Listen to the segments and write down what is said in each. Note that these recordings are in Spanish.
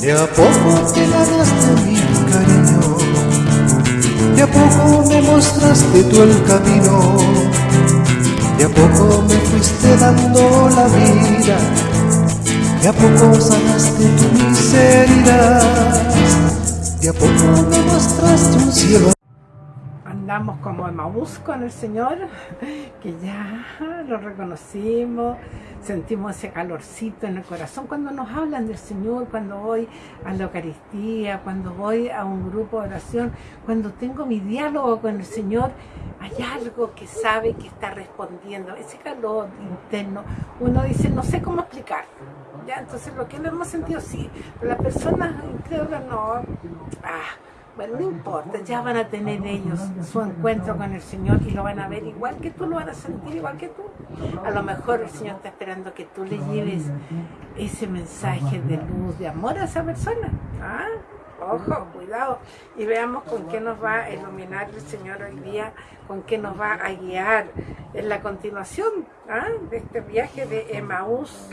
De a poco te ganaste mi cariño, de a poco me mostraste tú el camino, de a poco me fuiste dando la vida, de a poco sanaste tu miseria, de a poco me mostraste un cielo andamos como Emaús con el Señor, que ya lo reconocimos, sentimos ese calorcito en el corazón cuando nos hablan del Señor, cuando voy a la Eucaristía, cuando voy a un grupo de oración, cuando tengo mi diálogo con el Señor, hay algo que sabe que está respondiendo, ese calor interno, uno dice, no sé cómo explicar, ya, entonces lo que lo hemos sentido sí, pero las personas incrédulas no, ah, bueno, no importa, ya van a tener ellos su encuentro con el Señor y lo van a ver igual que tú, lo van a sentir igual que tú. A lo mejor el Señor está esperando que tú le lleves ese mensaje de luz, de amor a esa persona. ¿Ah? Ojo, cuidado. Y veamos con qué nos va a iluminar el Señor hoy día, con qué nos va a guiar en la continuación ¿ah? de este viaje de Emaús.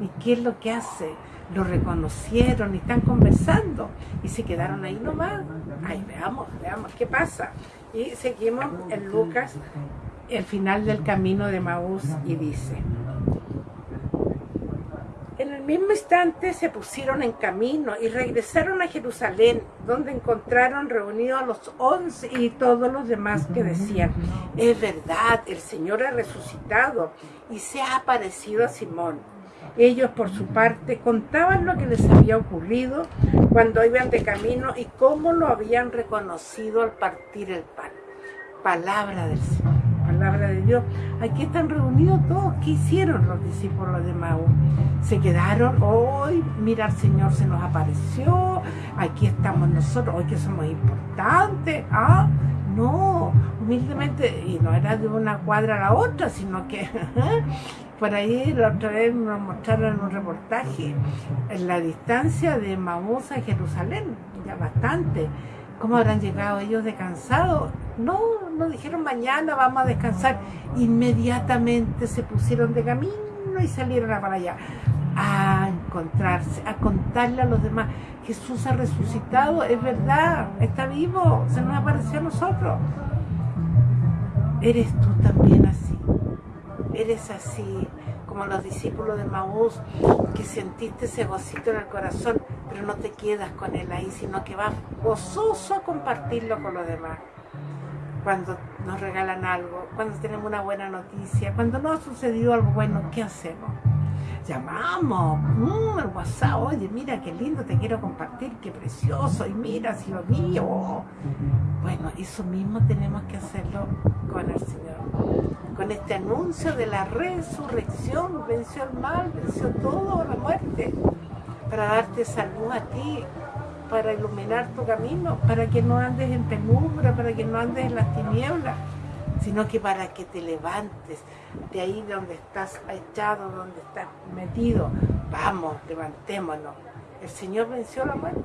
¿Y qué es lo que hace? Lo reconocieron y están conversando y se quedaron ahí nomás. Ay, veamos, veamos qué pasa. Y seguimos en Lucas, el final del camino de Maús y dice, en el mismo instante se pusieron en camino y regresaron a Jerusalén, donde encontraron reunidos a los once y todos los demás que decían, es verdad, el Señor ha resucitado y se ha aparecido a Simón. Ellos, por su parte, contaban lo que les había ocurrido cuando iban de camino y cómo lo habían reconocido al partir el pan. Palabra del Señor, palabra de Dios. Aquí están reunidos todos. ¿Qué hicieron los discípulos de Maú? Se quedaron, hoy, mira, el Señor se nos apareció, aquí estamos nosotros, hoy que somos importantes. ¿ah? No, humildemente, y no era de una cuadra a la otra, sino que por ahí la otra vez nos mostraron un reportaje en la distancia de Maús a Jerusalén, ya bastante. ¿Cómo habrán llegado ellos descansados? No, no dijeron mañana vamos a descansar. Inmediatamente se pusieron de camino y salieron para allá a encontrarse, a contarle a los demás. Jesús ha resucitado, es verdad, está vivo, se nos apareció a nosotros. Eres tú también así eres así como los discípulos de Maús, que sentiste ese gocito en el corazón, pero no te quedas con él ahí, sino que vas gozoso a compartirlo con los demás. Cuando nos regalan algo, cuando tenemos una buena noticia, cuando no ha sucedido algo bueno, ¿qué hacemos? Llamamos, mmm, el WhatsApp, oye, mira qué lindo, te quiero compartir, qué precioso, y mira si lo mío. Bueno, eso mismo tenemos que hacerlo con el Señor. Con este anuncio de la resurrección, venció el mal, venció todo, la muerte, para darte salud a ti, para iluminar tu camino, para que no andes en penumbra, para que no andes en las tinieblas sino que para que te levantes de ahí donde estás echado, donde estás metido. Vamos, levantémonos. El Señor venció la muerte.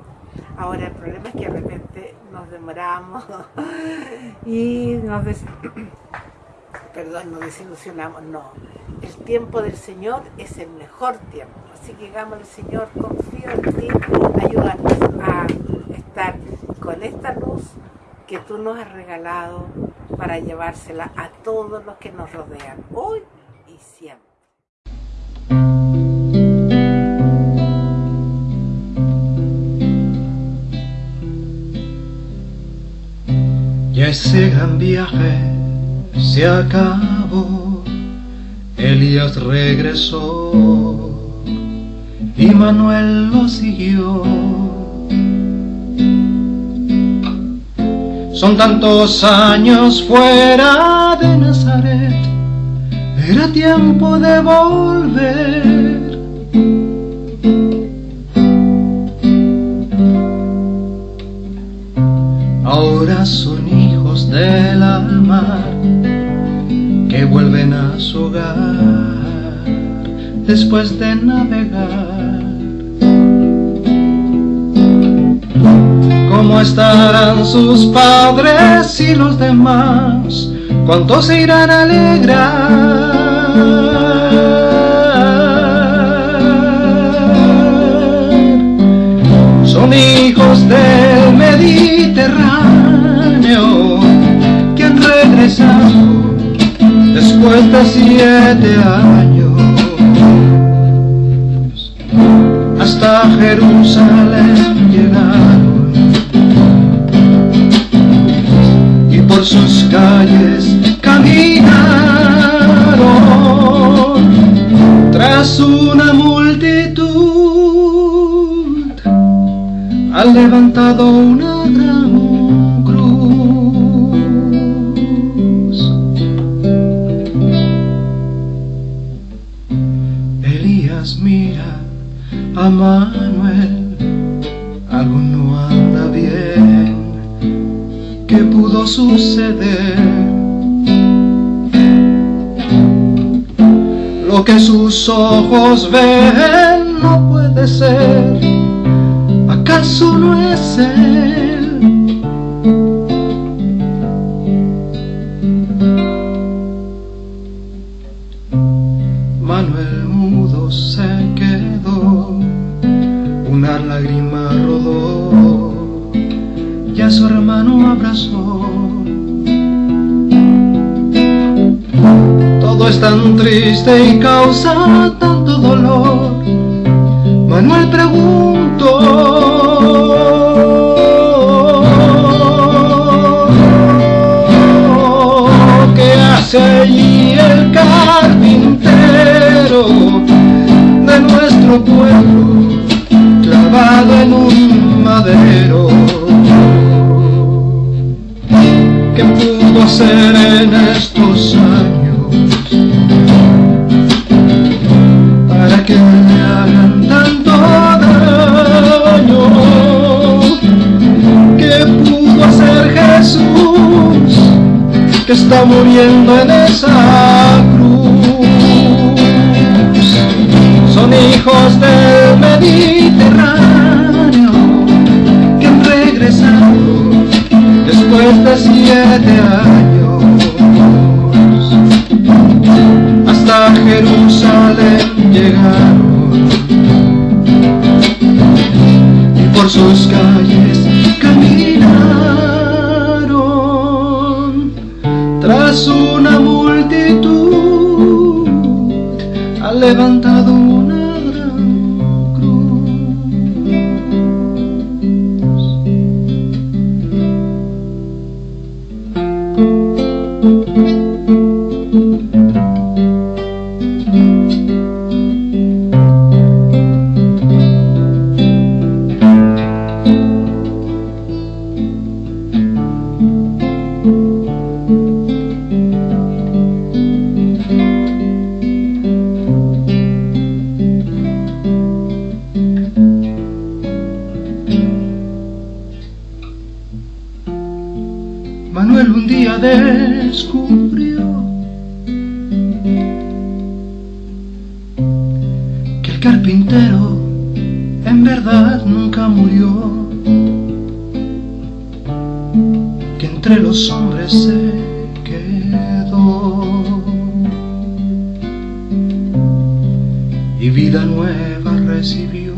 Ahora el problema es que de repente nos demoramos y nos, Perdón, nos desilusionamos. No, el tiempo del Señor es el mejor tiempo. Así que digámosle, Señor, confío en ti, ayúdanos a estar con esta luz que tú nos has regalado para llevársela a todos los que nos rodean, hoy y siempre. Ya ese gran viaje se acabó, Elías regresó y Manuel lo siguió Son tantos años fuera de Nazaret, era tiempo de volver. Ahora son hijos del mar que vuelven a su hogar después de navegar. ¿Cómo estarán sus padres y los demás? ¿Cuántos se irán a alegrar? Son hijos del Mediterráneo que han regresado después de siete años hasta Jerusalén llegaron por sus calles caminaron tras una multitud. Han levantado una sus ojos ven no puede ser, ¿acaso no es él? Es tan triste y causa tanto dolor. Manuel preguntó. ¿Qué hace allí el carpintero de nuestro pueblo? en un madero. ¿Qué pudo hacer en estos años está muriendo en esa cruz? Son hijos del Mediterráneo después de siete años hasta Jerusalén llegaron ha levantado recibió.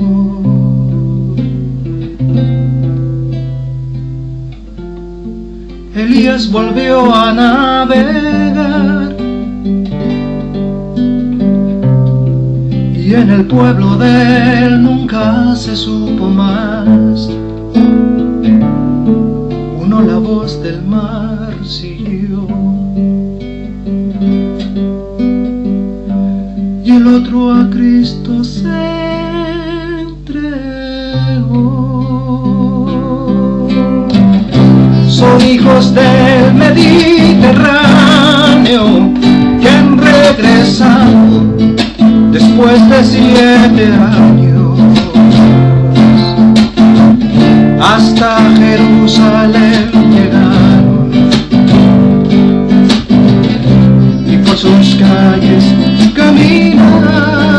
Elías volvió a navegar y en el pueblo de él nunca se supo más. Uno la voz del mar siguió y el otro a Cristo se son hijos del Mediterráneo que han después de siete años. Hasta Jerusalén llegaron y por sus calles caminan